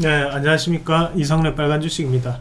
네 안녕하십니까. 이성래 빨간 주식입니다.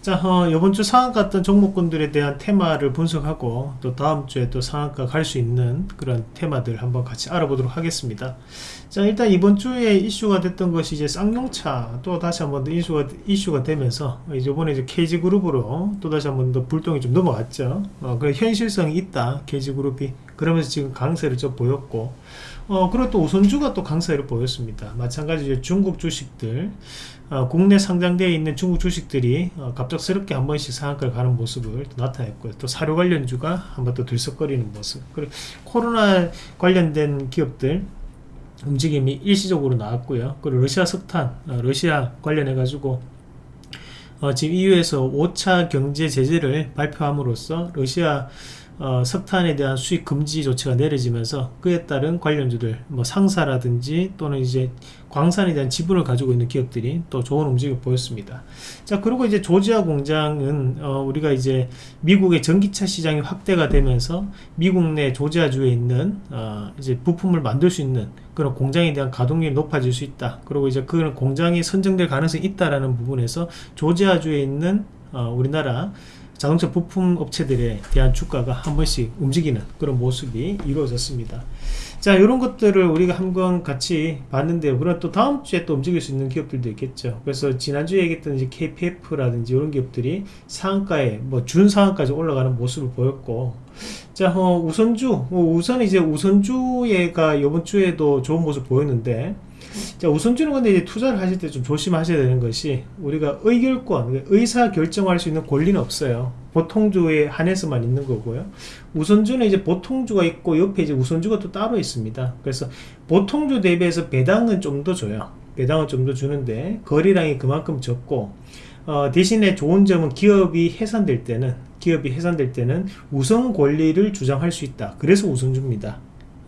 자 어, 이번 주 상한가 같던 종목군들에 대한 테마를 분석하고 또 다음 주에 또 상한가 갈 수 있는 그런 테마들 한번 같이 알아보도록 하겠습니다. 자 일단 이번 주에 이슈가 됐던 것이 이제 쌍용차 또 다시 한번 더 이슈가, 이슈가 되면서 이번에 이제 KG그룹으로 또 다시 한번 더 불똥이 좀 넘어갔죠. 어, 그 현실성이 있다. KG그룹이 그러면서 지금 강세를 좀 보였고 어, 그리고 또 우선주가 또 강세를 보였습니다. 마찬가지로 중국 주식들, 어, 국내 상장되어 있는 중국 주식들이 어, 갑작스럽게 한 번씩 상한가를 가는 모습을 또 나타냈고요. 또 사료 관련주가 한 번 또 들썩거리는 모습. 그리고 코로나 관련된 기업들, 움직임이 일시적으로 나왔고요. 그리고 러시아 석탄, 어, 러시아 관련해 가지고 어, 지금 EU에서 5차 경제 제재를 발표함으로써 러시아 어, 석탄에 대한 수입 금지 조치가 내려지면서 그에 따른 관련주들 뭐 상사라든지 또는 이제 광산에 대한 지분을 가지고 있는 기업들이 또 좋은 움직임을 보였습니다. 자 그리고 이제 조지아 공장은 어, 우리가 이제 미국의 전기차 시장이 확대가 되면서 미국 내 조지아주에 있는 어, 이제 부품을 만들 수 있는 그런 공장에 대한 가동률이 높아질 수 있다. 그리고 이제 그런 공장이 선정될 가능성이 있다라는 부분에서 조지아주에 있는 어, 우리나라 자동차 부품 업체들에 대한 주가가 한 번씩 움직이는 그런 모습이 이루어졌습니다. 자 이런 것들을 우리가 한번 같이 봤는데요. 그럼 또 다음 주에 또 움직일 수 있는 기업들도 있겠죠. 그래서 지난주에 얘기했던 이제 KPF라든지 이런 기업들이 상한가에 뭐 준상한까지 올라가는 모습을 보였고 자 어, 우선주 어, 우선 이제 우선주가 이번 주에도 좋은 모습 보였는데 자, 우선주는 근데 이제 투자를 하실 때 좀 조심하셔야 되는 것이 우리가 의결권, 의사 결정할 수 있는 권리는 없어요. 보통주에 한해서만 있는 거고요. 우선주는 이제 보통주가 있고 옆에 이제 우선주가 또 따로 있습니다. 그래서 보통주 대비해서 배당은 좀 더 줘요. 배당은 좀 더 주는데 거리량이 그만큼 적고 어, 대신에 좋은 점은 기업이 해산될 때는 기업이 해산될 때는 우선 권리를 주장할 수 있다. 그래서 우선주입니다.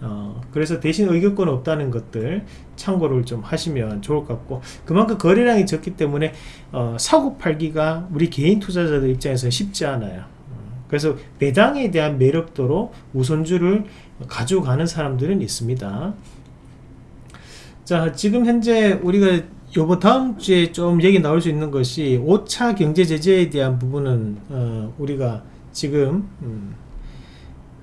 어, 그래서 대신 의결권 없다는 것들 참고를 좀 하시면 좋을 것 같고 그만큼 거래량이 적기 때문에 어, 사고 팔기가 우리 개인 투자자들 입장에서 쉽지 않아요. 어, 그래서 배당에 대한 매력도로 우선주를 가져가는 사람들은 있습니다. 자 지금 현재 우리가 요번 다음 주에 좀 얘기 나올 수 있는 것이 5차 경제 제재에 대한 부분은 어, 우리가 지금 음,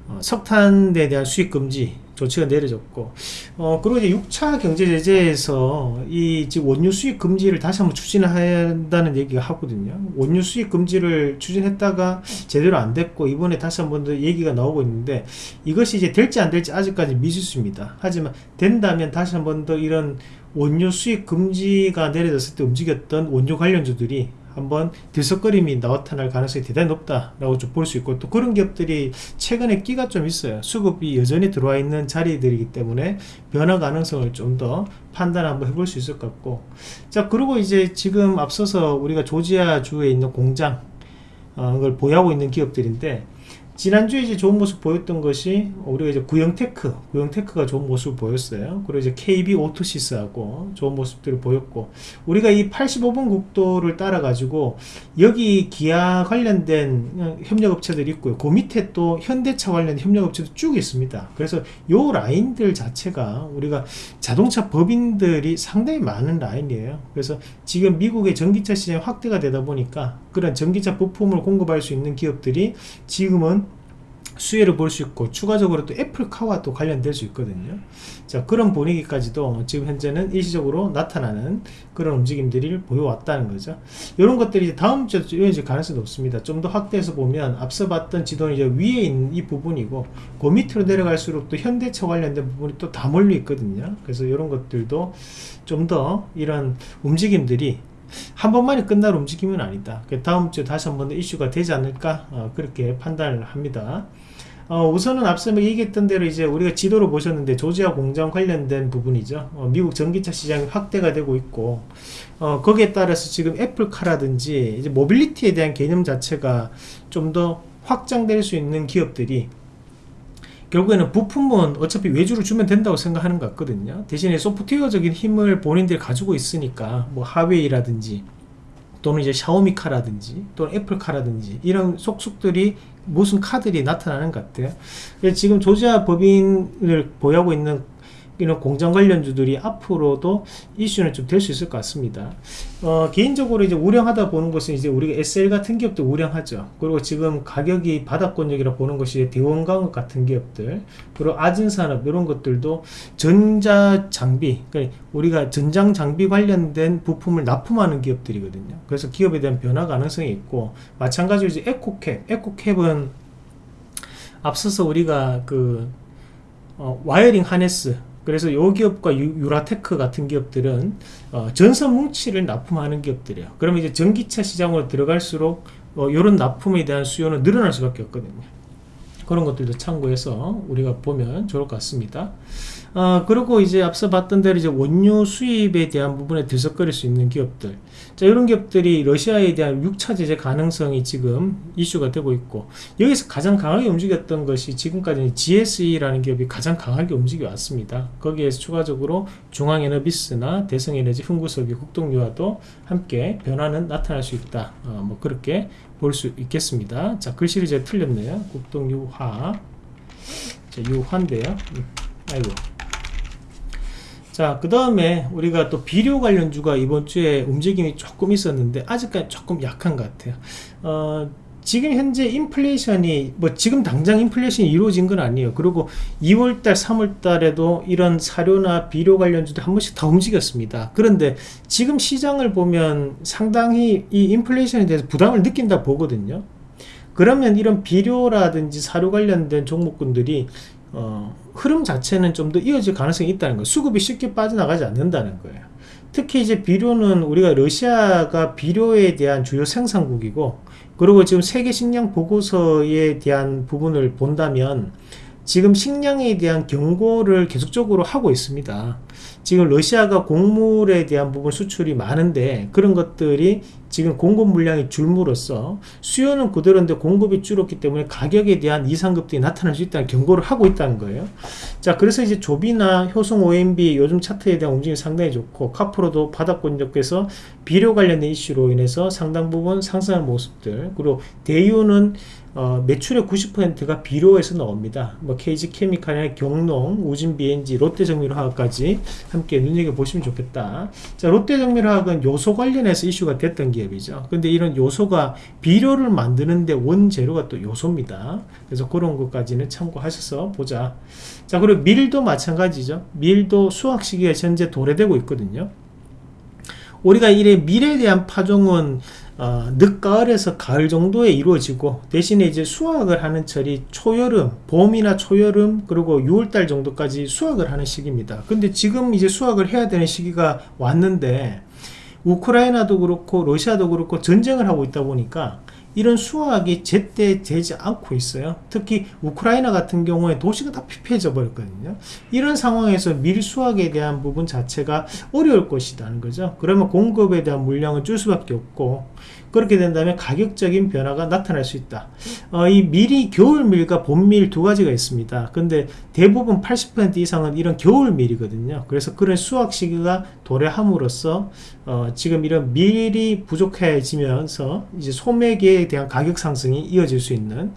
어, 석탄에 대한 수입 금지 조치가 내려졌고. 어 그리고 이제 6차 경제 제재에서 이 지금 원유 수입 금지를 다시 한번 추진한다는 얘기가 하거든요. 원유 수입 금지를 추진했다가 제대로 안 됐고 이번에 다시 한번 더 얘기가 나오고 있는데 이것이 이제 될지 안 될지 아직까지 미지수입니다. 하지만 된다면 다시 한번 더 이런 원유 수입 금지가 내려졌을 때 움직였던 원유 관련주들이 한번 들썩거림이 나타날 가능성이 대단히 높다라고 좀 볼 수 있고 또 그런 기업들이 최근에 끼가 좀 있어요. 수급이 여전히 들어와 있는 자리들이기 때문에 변화 가능성을 좀 더 판단 한번 해볼 수 있을 것 같고. 자 그리고 이제 지금 앞서서 우리가 조지아 주에 있는 공장 어, 걸 보유하고 있는 기업들인데 지난주에 이제 좋은 모습 보였던 것이 우리가 이제 구영테크, 구영테크가 좋은 모습을 보였어요. 그리고 이제 KB 오토시스하고 좋은 모습들을 보였고, 우리가 이 85번 국도를 따라가지고 여기 기아 관련된 협력업체들이 있고요. 그 밑에 또 현대차 관련 협력업체도 쭉 있습니다. 그래서 요 라인들 자체가 우리가 자동차 법인들이 상당히 많은 라인이에요. 그래서 지금 미국의 전기차 시장이 확대가 되다 보니까 그런 전기차 부품을 공급할 수 있는 기업들이 지금은 수혜를 볼 수 있고 추가적으로 또 애플카와 또 관련될 수 있거든요. 자 그런 분위기까지도 지금 현재는 일시적으로 나타나는 그런 움직임들이 보여왔다는 거죠. 이런 것들이 다음 주에 이어질 가능성이 높습니다. 좀 더 확대해서 보면 앞서 봤던 지도는 이제 위에 있는 이 부분이고 그 밑으로 내려갈수록 또 현대차 관련된 부분이 또 다 몰려 있거든요. 그래서 이런 것들도 좀 더 이런 움직임들이 한 번만에 끝날 움직임은 아니다. 그 다음 주에 다시 한 번 더 이슈가 되지 않을까 어, 그렇게 판단을 합니다. 어, 우선은 앞서 얘기했던 대로 이제 우리가 지도로 보셨는데 조지아 공장 관련된 부분이죠. 어, 미국 전기차 시장이 확대가 되고 있고 어, 거기에 따라서 지금 애플카라든지 이제 mobility에 대한 개념 자체가 좀 더 확장될 수 있는 기업들이 결국에는 부품은 어차피 외주를 주면 된다고 생각하는 것 같거든요. 대신에 소프트웨어적인 힘을 본인들이 가지고 있으니까 뭐 화웨이라든지 또는 이제 샤오미카라든지 또는 애플카라든지 이런 속속들이 무슨 카들이 나타나는 것 같아요. 지금 조지아 법인을 보유하고 있는 이런 공장 관련주들이 앞으로도 이슈는 좀 될 수 있을 것 같습니다. 어, 개인적으로 이제 우량하다 보는 것은 이제 우리가 SL 같은 기업도 우량하죠. 그리고 지금 가격이 바닥권역이라 보는 것이 대원광업 같은 기업들, 그리고 아진산업 이런 것들도 전자 장비, 그러니까 우리가 전장 장비 관련된 부품을 납품하는 기업들이거든요. 그래서 기업에 대한 변화 가능성이 있고 마찬가지로 이제 에코캡, 에코캡은 앞서서 우리가 그 어, wiring harness 그래서 요 기업과 유라테크 같은 기업들은 어, 전선 뭉치를 납품하는 기업들이에요. 그러면 이제 전기차 시장으로 들어갈수록 어, 이런 납품에 대한 수요는 늘어날 수밖에 없거든요. 그런 것들도 참고해서 우리가 보면 좋을 것 같습니다. 어, 그리고 이제 앞서 봤던 대로 이제 원유 수입에 대한 부분에 들썩거릴 수 있는 기업들. 자, 이런 기업들이 러시아에 대한 6차 제재 가능성이 지금 이슈가 되고 있고, 여기서 가장 강하게 움직였던 것이 지금까지 GSE라는 기업이 가장 강하게 움직여 왔습니다. 거기에서 추가적으로 중앙에너비스나 대성에너지, 흥구석유, 국동유화도 함께 변화는 나타날 수 있다. 어, 뭐 그렇게 볼 수 있겠습니다. 자, 글씨를 제가 틀렸네요. 국동유화. 자, 유화인데요. 음, 아이고. 자, 그 다음에 우리가 또 비료 관련주가 이번 주에 움직임이 조금 있었는데 아직까지 조금 약한 것 같아요. 어, 지금 현재 인플레이션이 뭐 지금 당장 인플레이션이 이루어진 건 아니에요. 그리고 2월달, 3월달에도 이런 사료나 비료 관련주도 한 번씩 더 움직였습니다. 그런데 지금 시장을 보면 상당히 이 인플레이션에 대해서 부담을 느낀다 보거든요. 그러면 이런 비료라든지 사료 관련된 종목군들이 어, 흐름 자체는 좀 더 이어질 가능성이 있다는 거예요. 수급이 쉽게 빠져나가지 않는다는 거예요. 특히 이제 비료는 우리가 러시아가 비료에 대한 주요 생산국이고 그리고 지금 세계 식량 보고서에 대한 부분을 본다면 지금 식량에 대한 경고를 계속적으로 하고 있습니다. 지금 러시아가 곡물에 대한 부분 수출이 많은데 그런 것들이 지금 공급 물량이 줄므로써 수요는 그대로인데 공급이 줄었기 때문에 가격에 대한 이상급들이 나타날 수 있다는 경고를 하고 있다는 거예요. 자, 그래서 이제 조비나 효성 OMB 요즘 차트에 대한 움직임이 상당히 좋고 카프로도 바닥권역에서 비료 관련된 이슈로 인해서 상당 부분 상승하는 모습들 그리고 대유는 어, 매출의 90%가 비료에서 나옵니다. 뭐 KG 케미칼이나 경농, 우진 BNG, 롯데정밀화학까지 함께 눈여겨보시면 좋겠다. 자, 롯데정밀화학은 요소 관련해서 이슈가 됐던 기업이죠. 근데 이런 요소가 비료를 만드는데 원재료가 또 요소입니다. 그래서 그런 것까지는 참고하셔서 보자. 자, 그리고 밀도 마찬가지죠. 밀도 수확 시기가 현재 도래되고 있거든요. 우리가 이래 밀에 대한 파종은 어, 늦가을에서 가을 정도에 이루어지고 대신에 이제 수확을 하는 철이 초여름, 봄이나 초여름 그리고 6월달 정도까지 수확을 하는 시기입니다. 근데 지금 이제 수확을 해야 되는 시기가 왔는데 우크라이나도 그렇고 러시아도 그렇고 전쟁을 하고 있다 보니까 이런 수확이 제때 되지 않고 있어요. 특히 우크라이나 같은 경우에 도시가 다 피폐해져 버렸거든요. 이런 상황에서 밀 수확에 대한 부분 자체가 어려울 것이라는 거죠. 그러면 공급에 대한 물량을 줄 수밖에 없고 그렇게 된다면 가격적인 변화가 나타날 수 있다. 어, 이 밀이 겨울밀과 봄밀 두 가지가 있습니다. 근데 대부분 80% 이상은 이런 겨울밀이거든요. 그래서 그런 수확 시기가 도래함으로써 어, 지금 이런 밀이 부족해지면서 이제 소매계에 대한 가격 상승이 이어질 수 있는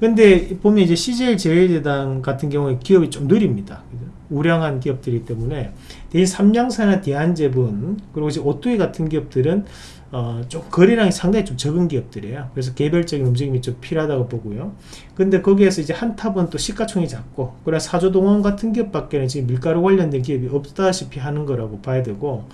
근데 보면 이제 CJ 제일제당 같은 경우에 기업이 좀 느립니다. 우량한 기업들이기 때문에 대신 삼양사나 대한제분 그리고 이제 오뚜이 같은 기업들은 어, 좀 거래량이 상당히 좀 적은 기업들이에요. 그래서 개별적인 움직임이 좀 필요하다고 보고요. 근데 거기에서 이제 한탑은 또 시가총이 작고, 그래 사조동원 같은 기업 밖에는 지금 밀가루 관련된 기업이 없다시피 하는 거라고 봐야 되고,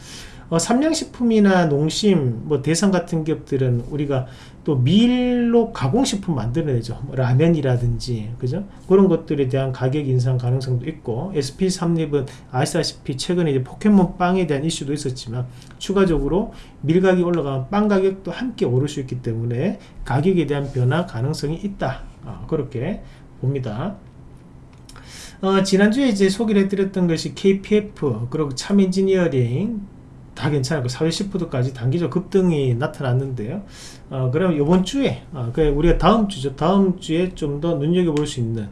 어, 삼양식품이나 농심, 뭐 대상 같은 기업들은 우리가 또 밀로 가공식품 만들어내죠. 뭐 라면이라든지, 그죠? 그런 것들에 대한 가격 인상 가능성도 있고, SP3립은 아시다시피 최근에 이제 포켓몬 빵에 대한 이슈도 있었지만, 추가적으로 밀가격이 올라가면 빵 가격도 함께 오를 수 있기 때문에 가격에 대한 변화 가능성이 있다. 어, 그렇게 봅니다. 어, 지난주에 이제 소개를 해드렸던 것이 KPF, 그리고 참 엔지니어링, 다 괜찮고 사회시푸드까지 단기적 급등이 나타났는데요. 어, 그럼 이번 주에 어, 그 우리가 다음 주죠. 다음 주에 좀 더 눈여겨볼 수 있는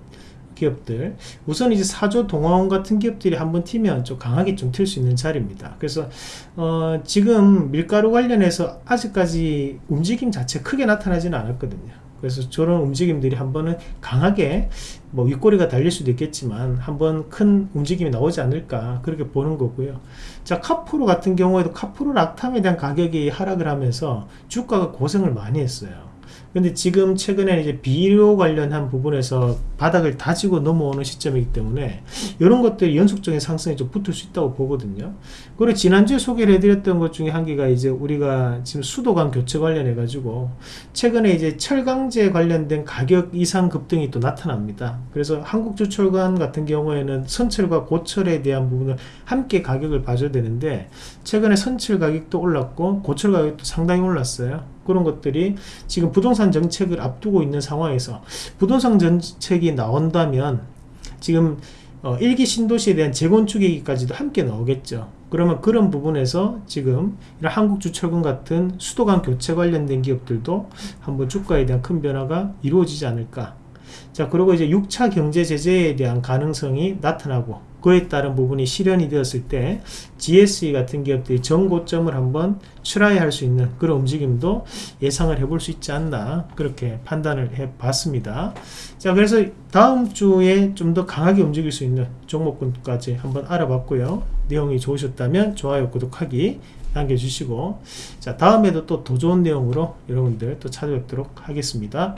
기업들 우선 이제 사조 동화원 같은 기업들이 한번 튀면 좀 강하게 좀 튈 수 있는 자리입니다. 그래서 어, 지금 밀가루 관련해서 아직까지 움직임 자체 크게 나타나지는 않았거든요. 그래서 저런 움직임들이 한 번은 강하게 뭐 윗꼬리가 달릴 수도 있겠지만 한번 큰 움직임이 나오지 않을까 그렇게 보는 거고요. 자 카프로 같은 경우에도 카프로 락탐에 대한 가격이 하락을 하면서 주가가 고생을 많이 했어요 근데 지금 최근에 이제 비료 관련한 부분에서 바닥을 다지고 넘어오는 시점이기 때문에 이런 것들이 연속적인 상승이 좀 붙을 수 있다고 보거든요. 그리고 지난주에 소개를 해드렸던 것 중에 한 개가 이제 우리가 지금 수도관 교체 관련해 가지고 최근에 이제 철강제 관련된 가격 이상 급등이 또 나타납니다. 그래서 한국주철관 같은 경우에는 선철과 고철에 대한 부분을 함께 가격을 봐줘야 되는데 최근에 선철 가격도 올랐고 고철 가격도 상당히 올랐어요. 그런 것들이 지금 부동산 정책을 앞두고 있는 상황에서 부동산 정책이 나온다면 지금 어, 일기 신도시에 대한 재건축 얘기까지도 함께 나오겠죠. 그러면 그런 부분에서 지금 이런 한국주철군 같은 수도관 교체 관련된 기업들도 한번 주가에 대한 큰 변화가 이루어지지 않을까. 자, 그리고 이제 6차 경제 제재에 대한 가능성이 나타나고 그에 따른 부분이 실현이 되었을 때 GSE 같은 기업들이 정고점을 한번 출하할 수 있는 그런 움직임도 예상을 해볼 수 있지 않나 그렇게 판단을 해 봤습니다. 자 그래서 다음 주에 좀 더 강하게 움직일 수 있는 종목군까지 한번 알아봤고요. 내용이 좋으셨다면 좋아요 구독하기 남겨주시고. 자 다음에도 또 더 좋은 내용으로 여러분들 또 찾아뵙도록 하겠습니다